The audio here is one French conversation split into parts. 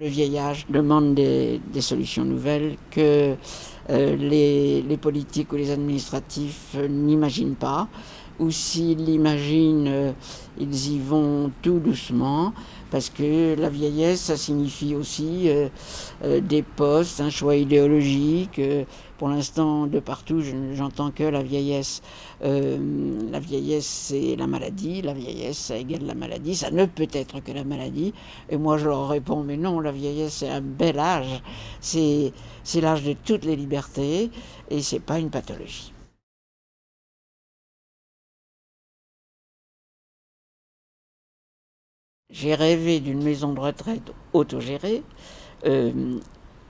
Le vieillage demande des, solutions nouvelles que euh, les, politiques ou les administratifs n'imaginent pas, ou s'ils l'imaginent, euh, ils y vont tout doucement, parce que la vieillesse, ça signifie aussi euh, euh, des postes, un choix idéologique. pour l'instant, de partout, j'entends que la vieillesse, la vieillesse, c'est la maladie, la vieillesse, ça égale la maladie, ça ne peut être que la maladie. Et moi, je leur réponds, mais non, la vieillesse, c'est un bel âge, c'est l'âge de toutes les libertés, et c'est pas une pathologie. J'ai rêvé d'une maison de retraite autogérée. Euh,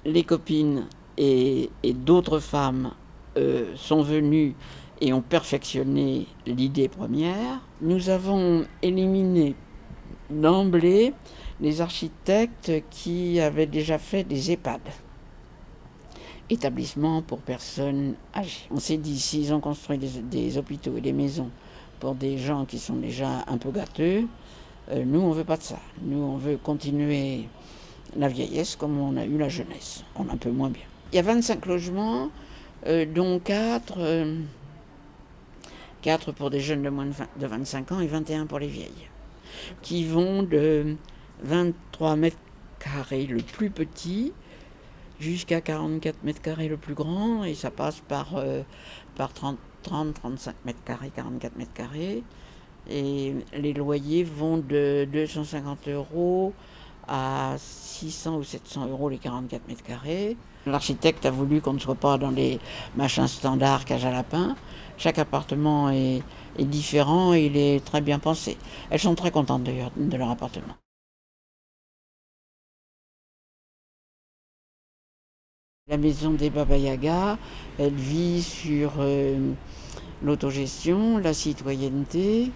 les copines et, d'autres femmes euh, sont venues et ont perfectionné l'idée première. Nous avons éliminé d'emblée les architectes qui avaient déjà fait des EHPAD, établissements pour personnes âgées. On s'est dit, s'ils ont construit des hôpitaux et des maisons pour des gens qui sont déjà un peu gâteux, euh, nous, on veut pas de ça. Nous, on veut continuer la vieillesse comme on a eu la jeunesse. On un peu moins bien. Il y a 25 logements, euh, dont 4, 4 euh, pour des jeunes de moins de 25 ans et 21 pour les vieilles, qui vont de 23 mètres carrés le plus petit jusqu'à 44 mètres carrés le plus grand, et ça passe par, par 30, 30, 35 mètres carrés, 44 mètres carrés. Et les loyers vont de 250 euros à 600 ou 700 euros les 44 mètres carrés. L'architecte a voulu qu'on ne soit pas dans les machins standards cage à lapin. Chaque appartement est, différent et il est très bien pensé. Elles sont très contentes d'ailleurs de leur appartement. La maison des Baba Yaga, elle vit sur euh, l'autogestion, la citoyenneté,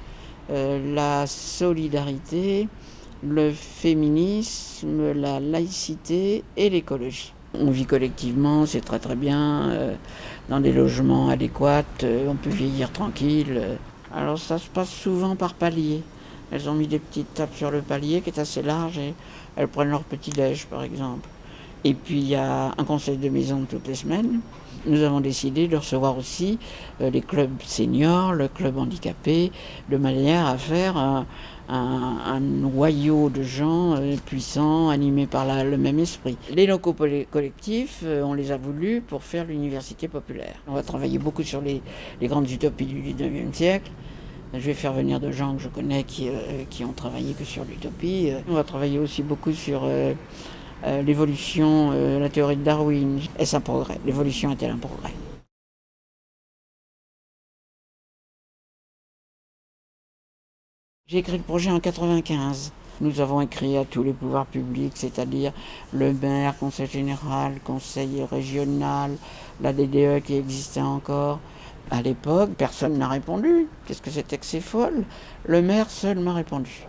la solidarité, le féminisme, la laïcité et l'écologie. On vit collectivement, c'est très très bien, euh, dans des logements adéquats, euh, on peut vieillir tranquille. Alors ça se passe souvent par palier. Elles ont mis des petites tables sur le palier qui est assez large et elles prennent leur petit déj par exemple. Et puis il y a un conseil de maison toutes les semaines nous avons décidé de recevoir aussi euh, les clubs seniors, le club handicapé, de manière à faire un, noyau de gens euh, puissants, animés par le même esprit. Les locaux collectifs, euh, on les a voulus pour faire l'université populaire. On va travailler beaucoup sur les, grandes utopies du 19e siècle. Je vais faire venir de gens que je connais qui, qui ont travaillé que sur l'utopie. On va travailler aussi beaucoup sur euh, l'évolution, euh, la théorie de Darwin. Est-ce un progrès? L'évolution est-elle un progrès? J'ai écrit le projet en 95. Nous avons écrit à tous les pouvoirs publics, c'est-à-dire le maire, conseil général, conseil régional, la DDE qui existait encore. À l'époque, personne n'a répondu. Qu'est-ce que c'était que c'est folle Le maire seul m'a répondu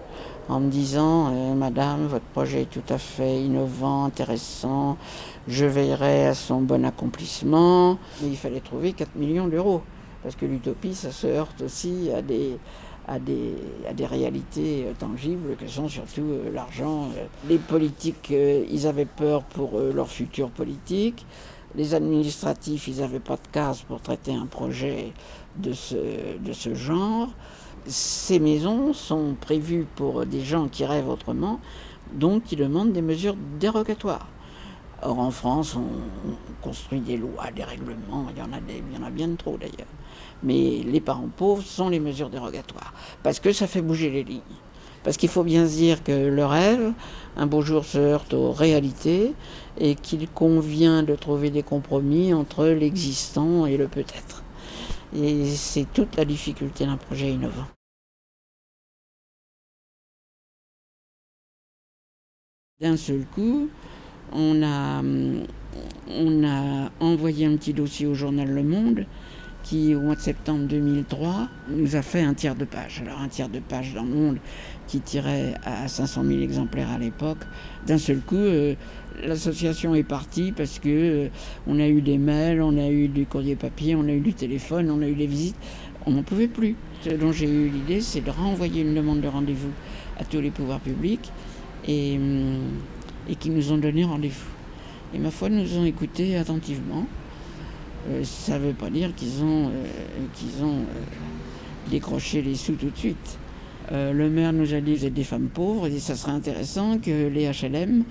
en me disant euh, Madame, votre projet est tout à fait innovant, intéressant, je veillerai à son bon accomplissement. Il fallait trouver 4 millions d'euros, parce que l'utopie, ça se heurte aussi à des, à des, à des réalités euh, tangibles que sont surtout euh, l'argent. Les politiques, ils avaient peur pour leur futur politique. Les administratifs, ils n'avaient pas de case pour traiter un projet de ce, de ce genre ces maisons sont prévues pour des gens qui rêvent autrement, donc qui demandent des mesures dérogatoires. Or en France, on, construit des lois, des règlements, il y en a, il en a bien trop d'ailleurs. Mais les parents pauvres sont les mesures dérogatoires, parce que ça fait bouger les lignes. Parce qu'il faut bien se dire que le rêve, un beau jour, se heurte aux réalités et qu'il convient de trouver des compromis entre l'existant et le peut-être. Et c'est toute la difficulté d'un projet innovant. D'un seul coup, on a, on a envoyé un petit dossier au journal Le Monde qui, au mois de septembre 2003, nous a fait un tiers de page. Alors un tiers de page dans Le Monde qui tirait à 500 000 exemplaires à l'époque. D'un seul coup, euh, l'association est partie parce que euh, on a eu des mails, on a eu du courrier papier, on a eu du téléphone, on a eu des visites. On n'en pouvait plus. Ce dont j'ai eu l'idée, c'est de renvoyer une demande de rendez-vous à tous les pouvoirs publics et hum, et qui nous ont donné rendez-vous. Et ma foi, nous ont écoutés attentivement. Euh, ça ne veut pas dire qu'ils ont, euh, ont euh, décroché les sous tout de suite. le maire nous a dit vous êtes des femmes pauvres et ça serait intéressant que les HLM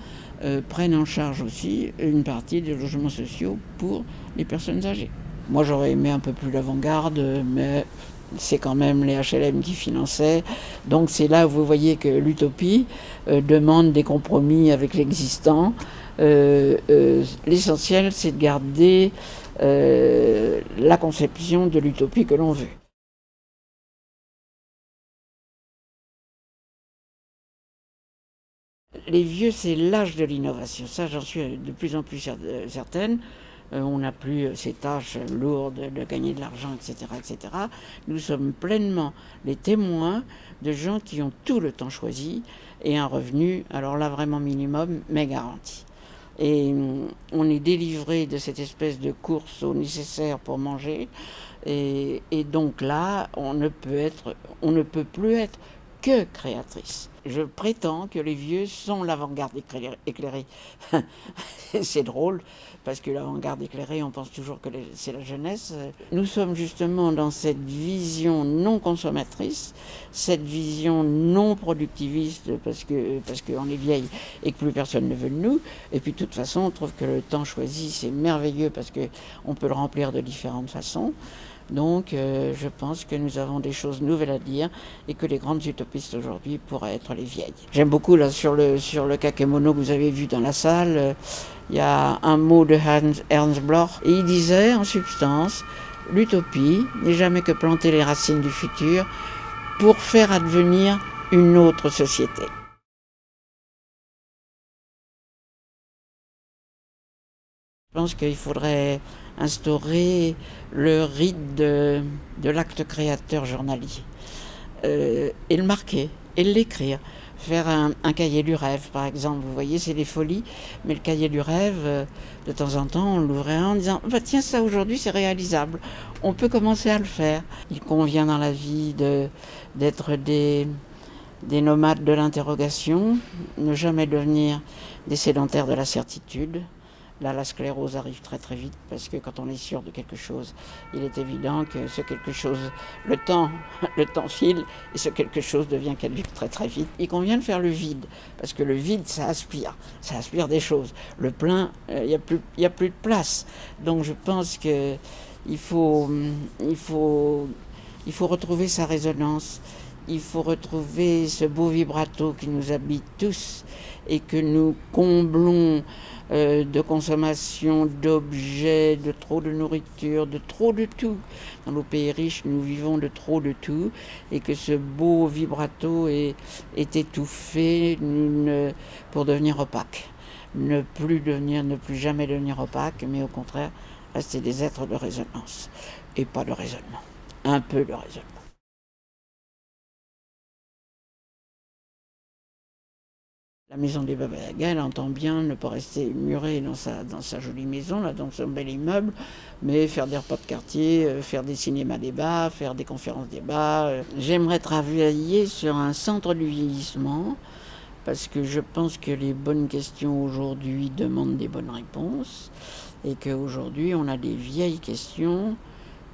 prennent en charge aussi une partie des logements sociaux pour les personnes âgées. Moi j'aurais aimé un peu plus l'avant-garde, mais c'est quand même les HLM qui finançaient. Donc c'est là où vous voyez que l'utopie demande des compromis avec l'existant. L'essentiel c'est de garder euh, la conception de l'utopie que l'on veut. Les vieux, c'est l'âge de l'innovation. Ça, j'en suis de plus en plus euh, certaine. Euh, on n'a plus ces tâches lourdes de gagner de l'argent, etc., etc. Nous sommes pleinement les témoins de gens qui ont tout le temps choisi et un revenu, alors là vraiment minimum, mais garanti. Et hum, on est délivré de cette espèce de course au nécessaire pour manger. Et, donc là, on ne peut être, on ne peut plus être que créatrice. Je prétends que les vieux sont l'avant-garde éclairée. c'est drôle, parce que l'avant-garde éclairée, on pense toujours que c'est la jeunesse. Nous sommes justement dans cette vision non consommatrice, cette vision non productiviste, parce que parce qu'on est vieille et que plus personne ne veut de nous. Et puis de toute façon, on trouve que le temps choisi, c'est merveilleux, parce qu'on peut le remplir de différentes façons. Donc euh, je pense que nous avons des choses nouvelles à dire et que les grandes utopistes aujourd'hui pourraient être les vieilles. J'aime beaucoup là sur le, sur le kakemono que vous avez vu dans la salle, euh, il y a un mot de Hans, Ernst Bloch et il disait en substance l'utopie n'est jamais que planter les racines du futur pour faire advenir une autre société. Je pense qu'il faudrait instaurer le rite de, l'acte créateur journalier euh, et le marquer et l'écrire. Faire un, cahier du rêve, par exemple. Vous voyez, c'est des folies, mais le cahier du rêve, euh, de temps en temps, on l'ouvrait en disant bah, Tiens, ça aujourd'hui, c'est réalisable. On peut commencer à le faire. Il convient dans la vie d'être des, des nomades de l'interrogation, ne jamais devenir des sédentaires de la certitude. Là, la sclérose arrive très très vite parce que quand on est sûr de quelque chose, il est évident que ce quelque chose, le temps, le temps file et ce quelque chose devient caduque très très vite. Il convient de faire le vide parce que le vide, ça aspire, ça aspire des choses. Le plein, euh, il n'y a, plus, a plus de place. Donc je pense que il faut, il faut, il faut retrouver sa résonance. Il faut retrouver ce beau vibrato qui nous habite tous et que nous comblons euh, de consommation d'objets, de trop de nourriture, de trop de tout. Dans nos pays riches, nous vivons de trop de tout et que ce beau vibrato est, est étouffé pour devenir opaque. Ne plus devenir, ne plus jamais devenir opaque, mais au contraire, rester des êtres de résonance et pas de raisonnement. Un peu de raisonnement. La maison des Babalaga, elle entend bien ne pas rester murée dans sa, dans sa jolie maison, là, dans son bel immeuble, mais faire des repas de quartier, euh, faire des cinémas débats, faire des conférences débats. Euh. J'aimerais travailler sur un centre du vieillissement, parce que je pense que les bonnes questions aujourd'hui demandent des bonnes réponses, et qu'aujourd'hui on a des vieilles questions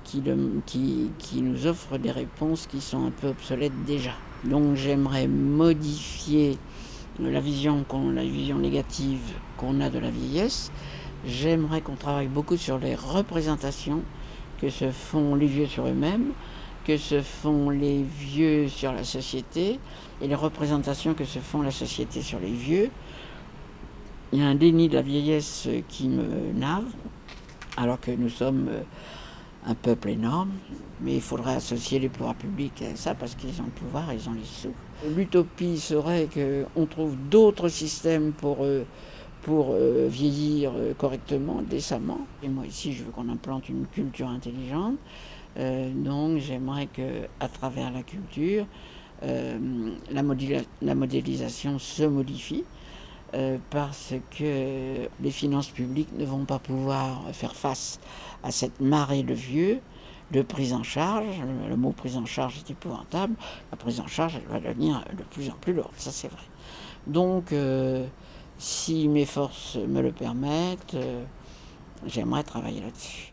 qui, qui, qui nous offrent des réponses qui sont un peu obsolètes déjà. Donc j'aimerais modifier la vision, la vision négative qu'on a de la vieillesse, j'aimerais qu'on travaille beaucoup sur les représentations que se font les vieux sur eux-mêmes, que se font les vieux sur la société et les représentations que se font la société sur les vieux. Il y a un déni de la vieillesse qui me nave, alors que nous sommes un peuple énorme, mais il faudrait associer les pouvoirs publics à ça parce qu'ils ont le pouvoir, ils ont les sous. L'utopie serait qu'on trouve d'autres systèmes pour, euh, pour euh, vieillir euh, correctement, décemment. Et moi ici, je veux qu'on implante une culture intelligente. donc j'aimerais qu'à travers la culture, la, modélisation se modifie. Parce que les finances publiques ne vont pas pouvoir faire face à cette marée de vieux de prise en charge. Le mot prise en charge est épouvantable. La prise en charge, elle va devenir de plus en plus lourde, ça c'est vrai. Donc, euh, si mes forces me le permettent, j'aimerais travailler là-dessus.